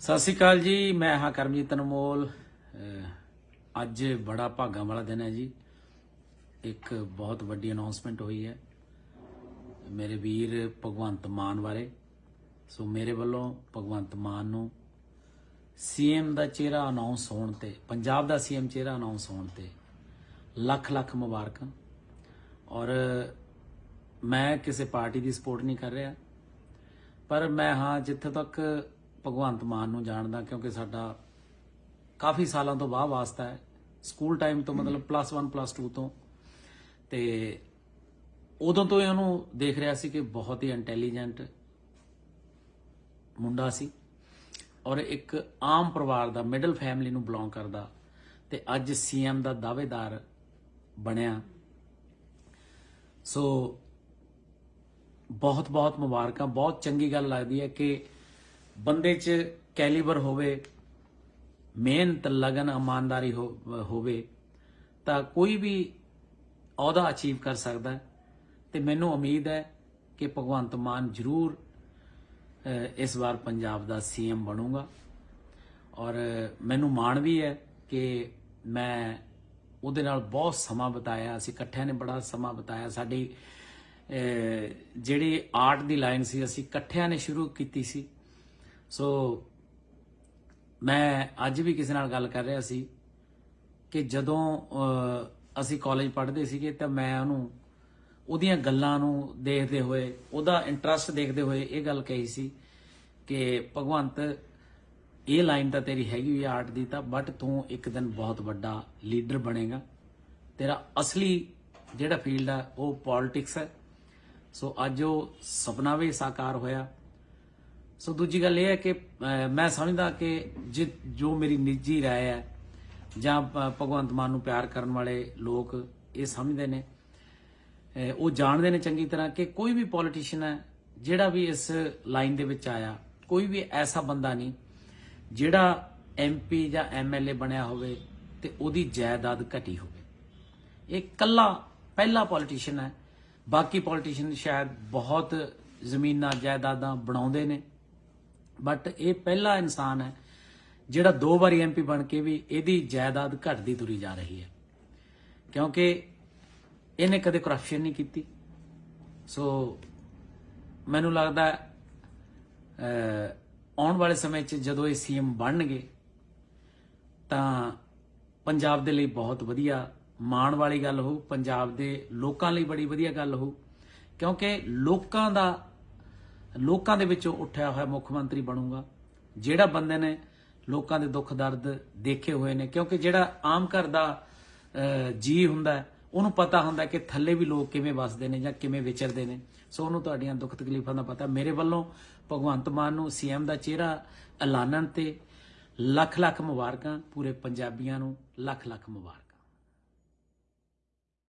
ਸਤਿ ਸ਼੍ਰੀ ਅਕਾਲ ਜੀ, ਮੈਂ ਹਾਂ ਕਰਮਜੀਤ ਅਨਮੋਲ। ਅੱਜ ਬੜਾ ਭਾਗਾਂ ਵਾਲਾ ਦਿਨ ਹੈ ਜੀ। ਇੱਕ ਬਹੁਤ ਵੱਡੀ ਅਨਾਉਂਸਮੈਂਟ ਹੋਈ ਹੈ। ਮੇਰੇ ਵੀਰ ਭਗਵੰਤ ਮਾਨ ਬਾਰੇ। ਸੋ ਮੇਰੇ ਵੱਲੋਂ ਭਗਵੰਤ ਮਾਨ ਨੂੰ ਸੀਐਮ ਦਾ ਚਿਹਰਾ ਅਨਾਉਂਸ ਹੋਣ ਤੇ, ਪੰਜਾਬ ਦਾ ਸੀਐਮ ਚਿਹਰਾ ਅਨਾਉਂਸ ਹੋਣ ਤੇ ਲੱਖ ਲੱਖ ਮੁਬਾਰਕਾਂ। ਔਰ ਮੈਂ ਕਿਸੇ ਪਾਰਟੀ ਦੀ ਸਪੋਰਟ ਨਹੀਂ ਕਰ ਰਿਹਾ। ਪਰ ਮੈਂ ਹਾਂ ਜਿੱਥੇ ਤੱਕ ਭਗਵੰਤ ਮਾਨ ਨੂੰ ਜਾਣਦਾ ਕਿਉਂਕਿ ਸਾਡਾ ਕਾਫੀ ਸਾਲਾਂ ਤੋਂ ਬਾਅਦ ਵਾਸਤਾ ਹੈ। ਸਕੂਲ ਟਾਈਮ ਤੋਂ ਮਤਲਬ ਪਲੱਸ 1 ਪਲੱਸ 2 ਤੋਂ। ਤੇ ਉਦੋਂ ਤੋਂ ਹੀ ਉਹਨੂੰ ਦੇਖ ਰਿਹਾ ਸੀ ਕਿ ਬਹੁਤ ਹੀ ਇੰਟੈਲੀਜੈਂਟ ਮੁੰਡਾ ਸੀ ਔਰ ਇੱਕ ਆਮ ਪਰਿਵਾਰ ਦਾ ਮਿਡਲ ਫੈਮਿਲੀ ਨੂੰ ਬਿਲੋਂਗ ਕਰਦਾ ਤੇ ਅੱਜ ਸੀਐਮ ਦਾ ਦਾਅਵੇਦਾਰ ਬਣਿਆ। ਸੋ ਬਹੁਤ ਬਹੁਤ ਮੁਬਾਰਕਾਂ ਬਹੁਤ ਚੰਗੀ ਗੱਲ ਲੱਗਦੀ ਹੈ ਕਿ ਬੰਦੇ 'ਚ ਕੈਲੀਬਰ ਹੋਵੇ, ਮਿਹਨਤ, ਲਗਨ, ਇਮਾਨਦਾਰੀ ਹੋ- ਹੋਵੇ, ਤਾਂ ਕੋਈ ਵੀ ਅਹੁਦਾ ਅਚੀਵ ਕਰ ਸਕਦਾ ਹੈ। ਤੇ ਮੈਨੂੰ ਉਮੀਦ ਹੈ ਕਿ ਭਗਵੰਤ ਮਾਨ ਜ਼ਰੂਰ ਇਸ ਵਾਰ ਪੰਜਾਬ ਦਾ ਸੀਐਮ ਬਣੂਗਾ। ਔਰ, ਮੈਨੂੰ ਮਾਣ ਵੀ ਹੈ ਕਿ ਮੈਂ ਉਹਦੇ ਨਾਲ ਬਹੁਤ ਸਮਾਂ ਬਿਤਾਇਆ, ਅਸੀਂ ਇਕੱਠਿਆਂ ਨੇ ਬੜਾ ਸਮਾਂ ਬਿਤਾਇਆ। ਸਾਡੀ ਜਿਹੜੀ ਆਰਟ ਦੀ ਲਾਈਨ ਸੀ, ਅਸੀਂ ਇਕੱਠਿਆਂ ਨੇ ਸ਼ੁਰੂ ਕੀਤੀ ਸੀ। ਸੋ ਮੈਂ ਅੱਜ ਵੀ ਕਿਸੇ ਨਾਲ ਗੱਲ ਕਰ ਰਿਹਾ ਸੀ ਕਿ ਜਦੋਂ ਅਸੀਂ ਕਾਲਜ ਪੜ੍ਹਦੇ ਸੀਗੇ ਤਾਂ ਮੈਂ ਉਹਨੂੰ, ਉਹਦੀਆਂ ਗੱਲਾਂ ਨੂੰ ਦੇਖਦੇ ਹੋਏ, ਉਹਦਾ ਇੰਟਰਸਟ ਦੇਖਦੇ ਹੋਏ ਇਹ ਗੱਲ ਕਹੀ ਸੀ ਕਿ ਭਗਵੰਤ, ਇਹ ਲਾਈਨ ਤਾਂ ਤੇਰੀ ਹੈਗੀ ਹੋਈ ਆਰਟ ਦੀ ਤਾਂ ਬਟ ਤੂੰ ਇੱਕ ਦਿਨ ਬਹੁਤ ਵੱਡਾ ਲੀਡਰ ਬਣੇਗਾ। ਤੇਰਾ ਅਸਲੀ ਜਿਹੜਾ ਫੀਲਡ ਆ, ਉਹ ਪੋਲਿਟਿਕਸ ਹੈ ਸੋ ਅੱਜ ਉਹ ਸੁਪਨਾ ਵੀ ਸਾਕਾਰ ਹੋਇਆ। ਸੋ ਦੂਜੀ ਗੱਲ ਇਹ ਹੈ ਕਿ ਅਹ, ਮੈਂ ਸਮਝਦਾ ਕਿ ਜਿ- ਜੋ ਮੇਰੀ ਨਿੱਜੀ رائے ਹੈ ਜਾਂ ਭ- ਭਗਵੰਤ ਮਾਨ ਨੂੰ ਪਿਆਰ ਕਰਨ ਵਾਲੇ ਲੋਕ ਇਹ ਸਮਝਦੇ ਨੇ ਅਹ, ਉਹ ਜਾਣਦੇ ਨੇ ਚੰਗੀ ਤਰ੍ਹਾਂ ਕਿ ਕੋਈ ਵੀ ਪੋਲੀਟੀਸ਼ੀਅਨ ਹੈ ਜਿਹੜਾ ਵੀ ਇਸ ਲਾਈਨ ਦੇ ਵਿੱਚ ਆਇਆ ਕੋਈ ਵੀ ਐਸਾ ਬੰਦਾ ਨਹੀਂ ਜਿਹੜਾ ਐਮਪੀ ਜਾਂ ਐਮਐਲਏ ਬਣਿਆ ਹੋਵੇ ਤੇ ਉਹਦੀ ਜਾਇਦਾਦ ਘਟੀ ਹੋਵੇ ਇਹ ਕੱਲਾ ਪਹਿਲਾ ਪੋਲੀਟੀਸ਼ੀਅਨ ਹੈ ਬਾਕੀ ਪੋਲੀਟੀਸ਼ੀਅਨ ਸ਼ਾਇਦ ਬਹੁਤ ਜ਼ਮੀਨਾਂ ਜਾਇਦਾਦਾਂ ਬਣਾਉਂਦੇ ਨੇ ਬਟ ਇਹ ਪਹਿਲਾ ਇਨਸਾਨ ਹੈ ਜਿਹੜਾ ਦੋ ਵਾਰੀ ਐਮਪੀ ਬਣ ਕੇ ਵੀ ਇਹਦੀ ਜਾਇਦਾਦ ਘਟਦੀ ਤੁਰੀ ਜਾ ਰਹੀ ਹੈ। ਕਿਉਂਕਿ ਇਹਨੇ ਕਦੇ ਕਰਪਸ਼ਨ ਨਹੀਂ ਕੀਤੀ। ਸੋ ਮੈਨੂੰ ਲੱਗਦਾ ਆਉਣ ਵਾਲੇ ਸਮੇਂ 'ਚ ਜਦੋਂ ਇਹ ਸੀਐਮ ਬਣਨਗੇ, ਤਾਂ ਪੰਜਾਬ ਦੇ ਲਈ ਬਹੁਤ ਵਧੀਆ ਮਾਣ ਵਾਲੀ ਗੱਲ ਹੋਊ, ਪੰਜਾਬ ਦੇ ਲੋਕਾਂ ਲਈ ਬੜੀ ਵਧੀਆ ਗੱਲ ਹੋਊ। ਕਿਉਂਕਿ ਲੋਕਾਂ ਦਾ ਲੋਕਾਂ ਦੇ ਵਿੱਚੋਂ ਉੱਠਿਆ ਹੋਇਆ ਮੁੱਖ ਮੰਤਰੀ ਬਣੂਗਾ। ਜਿਹੜਾ ਬੰਦੇ ਨੇ ਲੋਕਾਂ ਦੇ ਦੁੱਖ ਦਰਦ ਦੇਖੇ ਹੋਏ ਨੇ ਕਿਉਂਕਿ ਜਿਹੜਾ ਆਮ ਘਰ ਦਾ ਅਹ, ਜੀ ਹੁੰਦਾ ਉਹਨੂੰ ਪਤਾ ਹੁੰਦਾ ਕਿ ਥੱਲੇ ਵੀ ਲੋਕ ਕਿਵੇਂ ਵੱਸਦੇ ਨੇ ਜਾਂ ਕਿਵੇਂ ਵਿਚਰਦੇ ਨੇ। ਸੋ ਉਹਨੂੰ ਤੁਹਾਡੀਆਂ ਦੁੱਖ ਤਕਲੀਫਾਂ ਦਾ ਪਤਾ। ਮੇਰੇ ਵੱਲੋਂ ਭਗਵੰਤ ਮਾਨ ਨੂੰ ਸੀਐਮ ਦਾ ਚਿਹਰਾ ਐਲਾਨਣ ਤੇ ਲੱਖ ਲੱਖ ਮੁਬਾਰਕਾਂ ਪੂਰੇ ਪੰਜਾਬੀਆਂ ਨੂੰ ਲੱਖ ਲੱਖ ਮੁਬਾਰਕਾਂ।